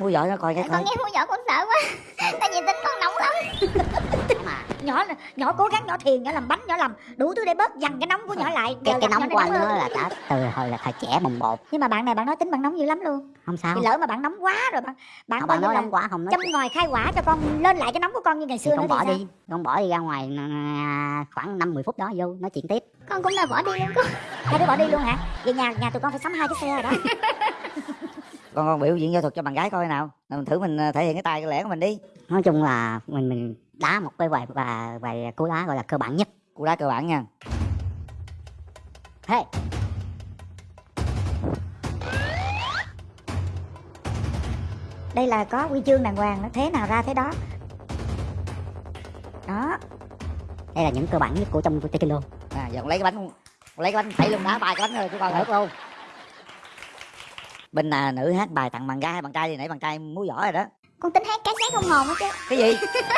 mua vợ nó coi cái con nghe mua vợ con sợ quá. Tại vì tính con nóng lắm. Mà nhỏ nhỏ cố gắng nhỏ thiền nhỏ làm bánh nhỏ làm đủ thứ để bớt dằn cái nóng của nhỏ lại. cái Giờ cái nóng của anh nó là cả từ hồi là thời trẻ bồng bột. Nhưng mà bạn này bạn nói tính bạn nóng dữ lắm luôn. Không sao. Thì lỡ mà bạn nóng quá rồi bạn bạn Không, bạn nói nóng quá không nói châm ngòi khai quả cho con lên lại cái nóng của con như ngày thì xưa nữa con thì bỏ đi con bỏ đi ra ngoài à, khoảng năm mười phút đó vô nói chuyện tiếp. Con cũng là bỏ đi luôn con hai đứa bỏ đi luôn hả? Về nhà nhà tụi con phải sắm hai cái xe rồi đó con con biểu diễn võ thuật cho bạn gái coi nào. Mình thử mình ờ, thể hiện cái tài cái lẻ của mình đi. Nói chung là mình mình đá một cái bài và bài cú đá gọi là cơ bản nhất. Cú đá cơ bản nha. Hey. Đây là có huy chương đàng hoàng nó thế nào ra thế đó. Đó. Đây là những cơ bản nhất của trong taekwondo. À giờ con lấy cái bánh con lấy cái bánh thảy luôn đá bài cái bánh rồi của con được. luôn bên là nữ hát bài tặng bạn gái hay bạn trai thì nãy bạn trai múa võ rồi đó. Con tính hát cái xác không hồn hết chứ. Cái gì?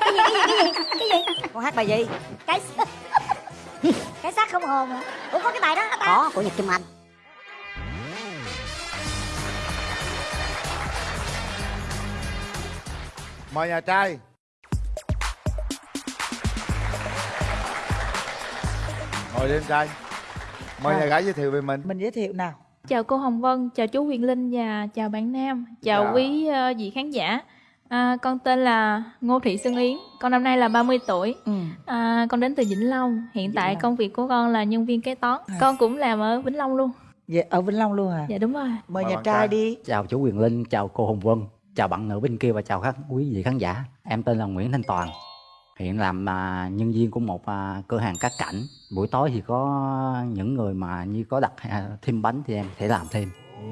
Cái gì cái gì cái gì cái gì? Con hát bài gì? Cái cái xác không hồn à ủa có cái bài đó hả ta? Có của nhật kim anh. Mời nhà trai. Ngồi đi em trai. Mời À. nhà gái giới thiệu về mình. Mình giới thiệu nào Chào cô Hồng Vân, chào chú Huyền Linh và chào bạn Nam, chào Dạ. quý ờ, vị khán giả. À, con tên là Ngô Thị Xuân Yến, con năm nay là 30 tuổi. ừ. À, con đến từ Vĩnh Long. Hiện Vĩnh tại Long. công việc của con là nhân viên kế toán. À. Con cũng làm ở Vĩnh Long luôn. Dạ, ở vĩnh long luôn à Dạ đúng rồi. mời Mời nhà trai. đi chào chú Quyền Linh, chào cô Hồng Vân, chào bạn nữ bên kia và chào các quý vị khán giả. Em tên là Nguyễn Thanh Toàn, hiện làm à, nhân viên của một à, cửa hàng cắt cảnh. Buổi tối thì có những người mà như có đặt à, thêm bánh thì em sẽ làm thêm. ừ.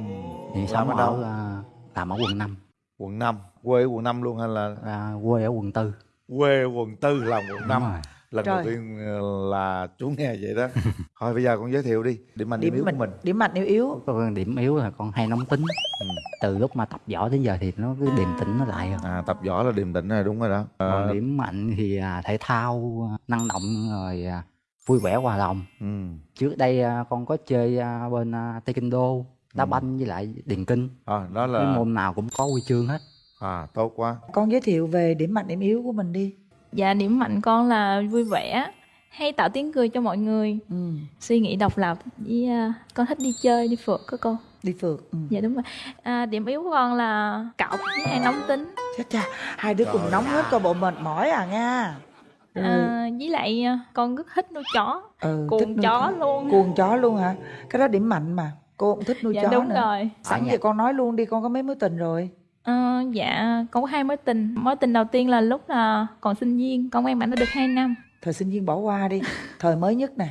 Làm sống ở đâu à, làm ở quận 5, quận 5 quê ở quận 5 luôn hay là à, quê ở quận 4. quê ở quận 4 làm quận 5 Đúng rồi. Lần Trời. đầu tiên ờ, là chú nghe vậy đó thôi bây giờ con giới thiệu đi điểm mạnh điểm điểm yếu của mình điểm mạnh yếu yếu Có điểm yếu là con hay nóng tính. Ừ. Từ lúc mà tập võ đến giờ thì nó cứ điềm tĩnh nó lại rồi. à tập võ là điềm tĩnh rồi đúng rồi đó Ờ, Còn điểm mạnh thì à, thể thao, à, năng động rồi à, vui vẻ hòa đồng. ừ. trước đây à, con có chơi à, bên à, taekwondo đá Ừ. banh với lại điền kinh à, đó cái là môn nào cũng có huy chương hết à tốt quá con giới thiệu về điểm mạnh điểm yếu của mình đi Dạ điểm mạnh con là vui vẻ, hay tạo tiếng cười cho mọi người, ừ. suy nghĩ độc lập với à, con thích đi chơi, đi phượt có cô. đi phượt ừ. Dạ đúng rồi. À, điểm yếu của con là cọc với hay nóng tính. chết cha hai đứa cùng Trời nóng hết coi bộ mệt mỏi à nha Rồi, À, với lại à, con rất thích nuôi chó, ừ, thích cuồng nuôi chó luôn. cuồng chó luôn hả cái đó điểm mạnh mà cô cũng thích nuôi Dạ chó đúng nữa rồi. sẵn Ở giờ con nói luôn đi con có mấy mối tình rồi Ờ, dạ con có hai mối tình mối tình đầu tiên là lúc là còn sinh viên con quen bạn đã được 2 năm. Thời sinh viên bỏ qua đi thời mới nhất nè.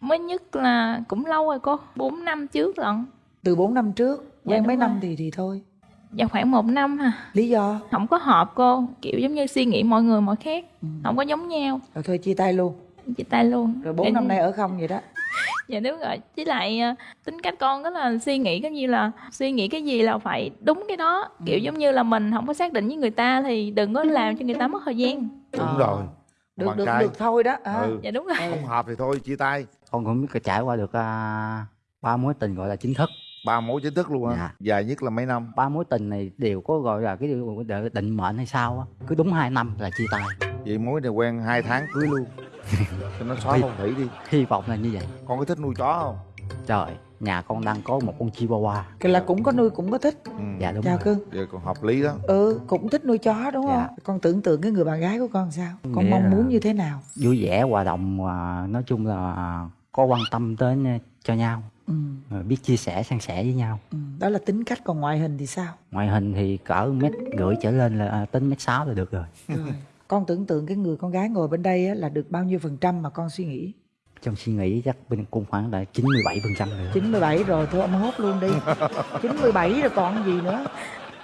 Mới nhất là cũng lâu rồi cô 4 năm trước lận. Từ 4 năm trước Dạ, quen mấy rồi. năm thì thì thôi. Dạ khoảng một năm à. Lý do? Không có hợp cô kiểu giống như suy nghĩ mọi người mọi khác. Ừ. không có giống nhau. Rồi thôi chia tay luôn. Chia tay luôn. Rồi 4 Dạ, năm nay ở không vậy đó dạ đúng rồi. Với lại à, tính cách con rất là suy nghĩ cái như là suy nghĩ cái gì là phải đúng cái đó. Ừ. kiểu giống như là mình không có xác định với người ta thì đừng có làm cho người ta mất thời gian. Đúng Ờ. rồi. Được bạn được trai. được thôi đó. À. ừ. dạ đúng rồi. Không hợp thì thôi chia tay. Con cũng có trải qua được à, ba mối tình gọi là chính thức. Ba mối chính thức luôn á. Dạ. dài nhất là mấy năm? Ba mối tình này đều có gọi là cái điều định mệnh hay sao á. Cứ đúng hai năm là chia tay. Vậy mối này quen hai tháng cưới luôn cho nó xóa phong thủy đi. hy vọng là như vậy. Con có thích nuôi chó không? Trời nhà con đang có một con chihuahua. Cái là cũng có nuôi cũng có thích. Ừ. dạ đúng chào rồi. Cưng. Vậy còn hợp lý đó. Ừ cũng thích nuôi chó đúng không? Dạ. con tưởng tượng cái người bạn gái của con sao? Con Nghĩa mong muốn như thế nào? vui vẻ hòa đồng và nói chung là có quan tâm đến à, cho nhau. Ừ. rồi biết chia sẻ san sẻ với nhau. Ừ. đó là tính cách còn ngoại hình thì sao? Ngoại hình thì cỡ mét rưỡi trở lên là à, tính mét sáu là được rồi. Rồi con tưởng tượng cái người con gái ngồi bên đây á, là được bao nhiêu phần trăm mà con suy nghĩ? Trong suy nghĩ chắc bên cũng khoảng là 97 phần trăm rồi đó. 97 rồi thôi ông hốt luôn đi. 97 rồi còn gì nữa?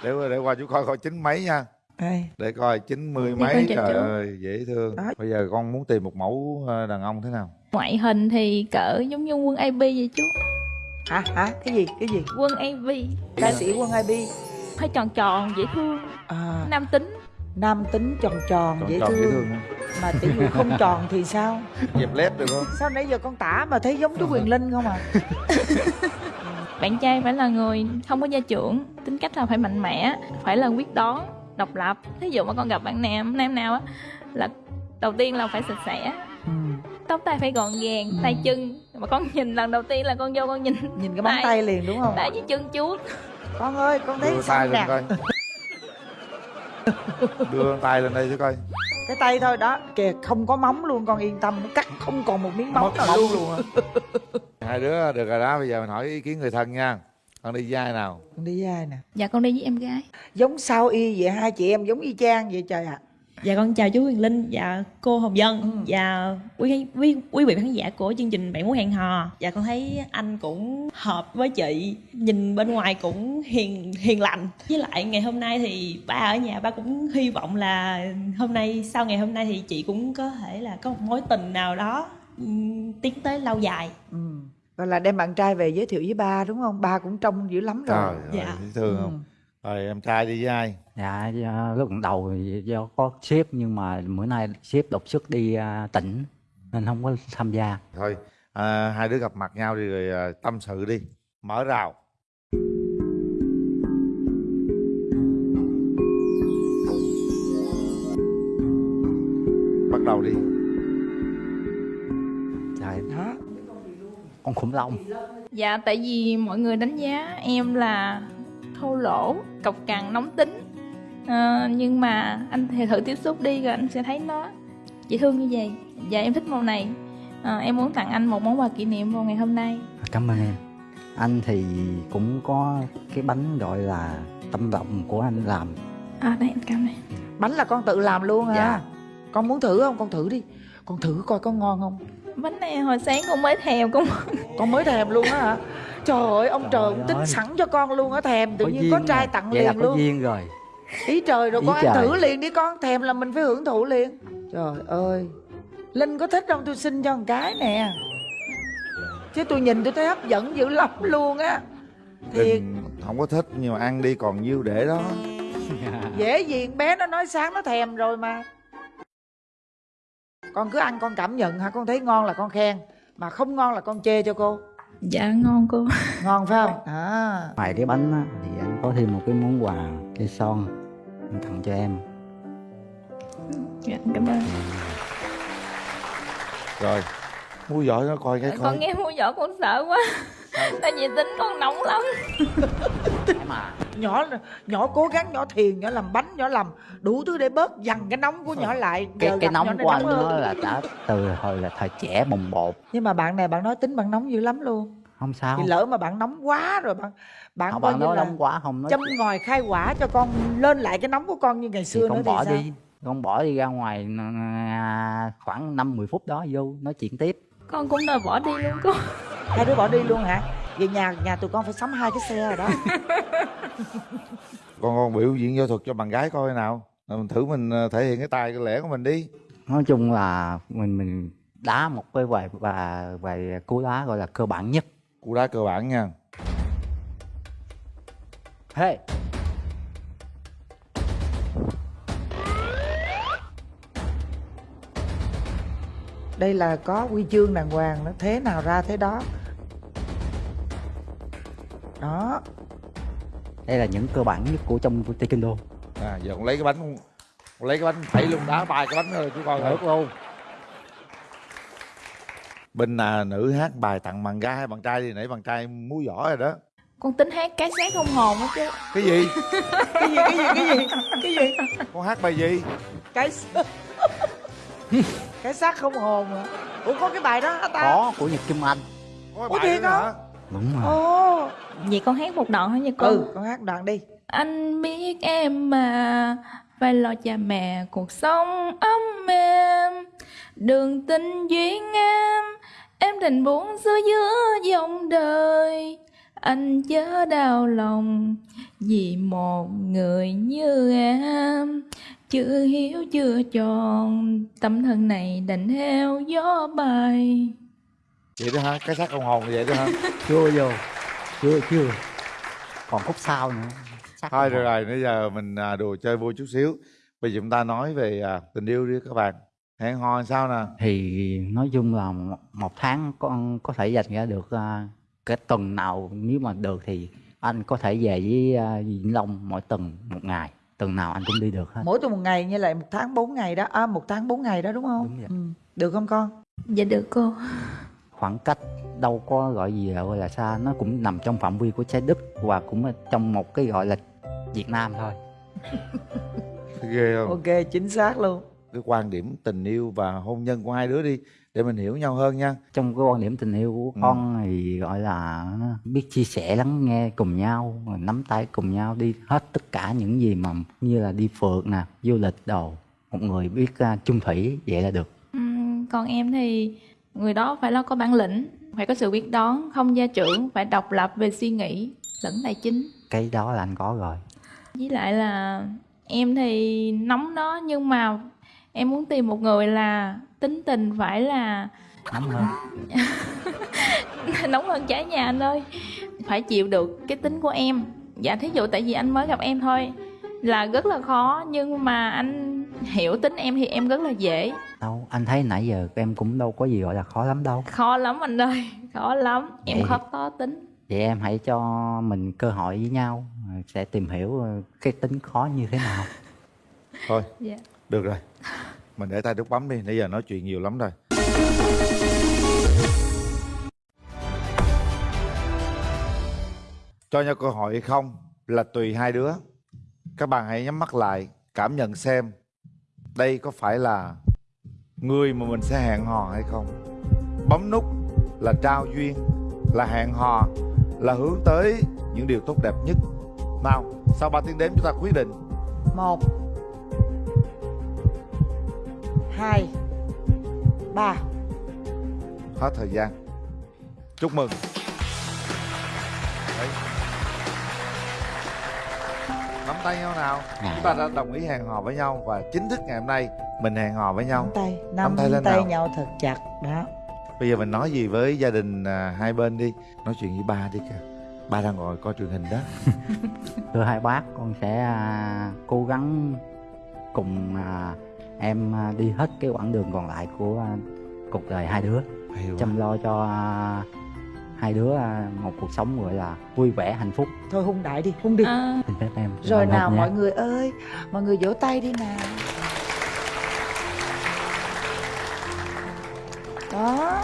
Để để qua chú coi coi chín mấy nha. Đây. để coi chín mươi Dạ, mấy trời ơi dễ thương. Đó. bây giờ con muốn tìm một mẫu ờ, đàn ông thế nào? Ngoại hình thì cỡ giống như quân AB vậy chú. Hả? Hả? Cái gì? Cái gì? Quân AB ca sĩ quân ib hơi tròn tròn dễ thương. À, nam tính nam tính tròn tròn, tròn dễ, tròn thương. dễ thương mà tỷ dụ không tròn thì sao? Dẹp lép được không? Sao nãy giờ con tả mà thấy giống chú quyền linh không à? Bạn trai phải là người không có gia trưởng tính cách là phải mạnh mẽ phải là quyết đoán độc lập. Thí dụ mà con gặp bạn nam nam nào á là đầu tiên là phải sạch sẽ. Ừ. tóc tai phải gọn gàng tay chân. Mà con nhìn lần đầu tiên là con vô con nhìn nhìn cái móng Tay. tay liền đúng không? Tay với chân chuốt. Con ơi con thấy nè. coi đưa tay lên đây chứ coi. Cái tay thôi đó kìa không có móng luôn con yên tâm nó cắt không còn một miếng móng mất nào móng luôn. luôn hai đứa được rồi đó bây giờ mình hỏi ý kiến người thân nha. Con đi với ai nào? Con đi với ai nè? Dạ con đi với em gái. Giống sao y vậy? Hai chị em giống y chang vậy trời ạ Dạ con chào chú Quyền Linh và cô Hồng Dân Ừ. và quý, quý quý vị khán giả của chương trình Bạn muốn hẹn hò. Dạ con thấy anh cũng hợp với chị, nhìn bên ngoài cũng hiền hiền lành. Với lại ngày hôm nay thì ba ở nhà ba cũng hy vọng là hôm nay sau ngày hôm nay thì chị cũng có thể là có một mối tình nào đó ừm, tiến tới lâu dài. ừ. Rồi là đem bạn trai về giới thiệu với ba đúng không ba cũng trông dữ lắm rồi trời ơi Dạ. dễ thương không rồi em trai đi với ai dạ lúc đầu thì do có sếp nhưng mà bữa nay sếp đột xuất đi à, tỉnh nên không có tham gia. Thôi à, hai đứa gặp mặt nhau đi rồi à, tâm sự đi. Mở rào. Bắt đầu đi. Trời, đó. Con khủng long. Dạ tại vì mọi người đánh giá em là thô lỗ cọc cằn nóng tính Ờ, nhưng mà anh thì thử tiếp xúc đi rồi anh sẽ thấy nó. Dễ thương như vậy. Dạ em thích màu này. Ờ, em muốn tặng anh một món quà kỷ niệm vào ngày hôm nay. Cảm ơn em. Anh thì cũng có cái bánh gọi là tâm động của anh làm. À đây anh cầm này bánh là con tự làm luôn hả Dạ. con muốn thử không? Con thử đi. Con thử coi có ngon không? Bánh này hồi sáng con mới thèm con con mới thèm luôn á hả? Trời ơi ông Trời trời cũng tính ơi. sẵn cho con luôn á thèm tự nhiên có trai rồi. tặng vậy là liền có luôn. duyên rồi ý trời rồi Ý con ăn trời. thử liền đi con thèm là mình phải hưởng thụ liền. Trời ơi. Linh có thích không? Tôi xin cho một cái nè. Chứ tôi nhìn tôi thấy hấp dẫn dữ lắm luôn á. Thiệt. Đừng, không có thích nhưng mà ăn đi còn nhiêu để đó. Dễ gì bé nó nói sáng nó thèm rồi mà. Con cứ ăn con cảm nhận hả? Con thấy ngon là con khen mà không ngon là con chê cho cô. Dạ ngon cô. Ngon phải không? À. Ngoài cái bánh á, thì anh có thêm một cái món quà cây son anh tặng cho em. Dạ cảm ơn. Rồi mua giỏi nó coi cái con coi. nghe mua vỏ con sợ quá. Tại vì tính con nóng lắm. Mà nhỏ nhỏ cố gắng nhỏ thiền nhỏ làm bánh nhỏ làm đủ thứ để bớt dằn cái nóng của nhỏ lại. Cái Giờ cái nóng của anh nó là đã từ hồi là thời trẻ bồng bột. Nhưng mà bạn này bạn nói tính bạn nóng dữ lắm luôn không sao. thì lỡ mà bạn nóng quá rồi bạn bạn Không, bạn nói là nóng quá không nói châm ngòi khai quả cho con lên lại cái nóng của con như ngày thì xưa nữa con thì bỏ sao? đi con bỏ đi ra ngoài à, khoảng năm 10 phút đó vô nói chuyện tiếp. Con cũng đòi bỏ đi luôn cô hai đứa bỏ đi luôn hả? Về nhà nhà tụi con phải sắm hai cái xe rồi đó. Con con biểu diễn võ thuật cho bạn gái coi nào. Mình thử mình ờ, thể hiện cái tài cái lẻ của mình đi. Nói chung là mình mình đá một cái bài và bài cú đá gọi là cơ bản nhất cú đá cơ bản nha. Hey. Đây là có huy chương đàng hoàng nó thế nào ra thế đó. Đó. Đây là những cơ bản nhất của trong taekwondo. À giờ con lấy cái bánh lấy cái bánh thảy luôn đá bài cái bánh rồi chú coi thử. được bên là nữ hát bài tặng bạn gái hay bạn trai đi nãy bạn trai múa giỏi rồi đó. Con tính hát cái sáng không hồn á chứ. Cái gì? Cái gì cái gì cái gì? Cái gì? Con hát bài gì? Cái cái xác không hồn à ủa có cái bài đó hả ta? Có của nhật kim anh. Có Ủa, bài thiệt hả? đúng rồi. Ồ. Vậy con hát một đoạn hả nha cô. Ừ con hát đoạn đi. Anh biết em mà phải lo cha mẹ cuộc sống ấm êm. Đường tình duyên em thành buông xuôi giữa dòng đời. Anh chớ đau lòng vì một người như em chưa hiếu chưa tròn. Tâm thân này đành theo gió bay. Vậy đó hả? Cái xác không hồn vậy đó hả? Chưa vô. Chưa chưa. Còn khúc sau nữa. Sắc thôi được rồi bây giờ mình à, đùa chơi vui chút xíu. Bây giờ chúng ta nói về à, tình yêu đi các bạn hẹn hò sao nè? Thì nói chung là một, tháng con có thể dành ra được à, cái tuần nào nếu mà được thì anh có thể về với à, Vĩnh Long mỗi tuần một ngày. Tuần nào anh cũng đi được hết. Mỗi tuần một ngày như lại một tháng 4 ngày đó. À, một tháng 4 ngày đó đúng không? Đúng vậy. ừ. được không con? Dạ được cô. Khoảng cách đâu có gọi gì là gọi là xa. Nó cũng nằm trong phạm vi của trái đất và cũng trong một cái gọi là Việt Nam thôi. Ghê không? Ok chính xác luôn cái quan điểm tình yêu và hôn nhân của hai đứa đi để mình hiểu nhau hơn nha. Trong cái quan điểm tình yêu của Ừ. con thì gọi là nó biết chia sẻ lắng nghe cùng nhau nắm tay cùng nhau đi. Hết tất cả những gì mà như là đi phượt nè du lịch đồ một người biết à, chung thủy vậy là được. Ừm, Còn em thì người đó phải là có bản lĩnh Phải có sự quyết đoán, không gia trưởng Phải độc lập về suy nghĩ lẫn tài chính. Cái đó là anh có rồi. Với lại là em thì nóng đó Nhưng mà em muốn tìm một người là tính tình phải là nắm hơn. Nóng hơn trái nhà anh ơi. Phải chịu được cái tính của em. Dạ thí dụ tại vì anh mới gặp em thôi Là rất là khó Nhưng mà anh hiểu tính em thì em rất là dễ. Đâu anh thấy nãy giờ em cũng đâu có gì gọi là khó lắm đâu. Khó lắm anh ơi Khó lắm. Em Vậy- khó có tính. Vậy em hãy cho mình cơ hội với nhau sẽ tìm hiểu cái tính khó như thế nào. Thôi. Dạ được rồi. Mình để tay nút bấm đi, nãy giờ nói chuyện nhiều lắm rồi. Cho nhau cơ hội hay không? Là tùy hai đứa. Các bạn hãy nhắm mắt lại, cảm nhận xem đây có phải là người mà mình sẽ hẹn hò hay không. Bấm nút là trao duyên, là hẹn hò, là hướng tới những điều tốt đẹp nhất. Nào, sau 3 tiếng đếm chúng ta quyết định. Một hai. Ba. Hết thời gian. Chúc mừng. Đấy. nắm tay nhau nào. Chúng ta đã đồng ý hẹn hò với nhau và chính thức ngày hôm nay mình hẹn hò với nhau. Nắm tay Nắm nắm tay tay, lên nào. nhau thật chặt đó. Bây giờ mình nói gì với gia đình à, hai bên đi. Nói chuyện với ba đi kìa. Ba đang ngồi coi truyền hình đó. Thưa hai bác con sẽ à, cố gắng cùng à, em à, đi hết cái quãng đường còn lại của à, cuộc đời hai đứa. Chăm lo cho à, hai đứa một cuộc sống gọi là vui vẻ hạnh phúc. Thôi hung đại đi hung đi. À, xin phép em rồi nào mọi người ơi mọi người vỗ tay đi nào. Đó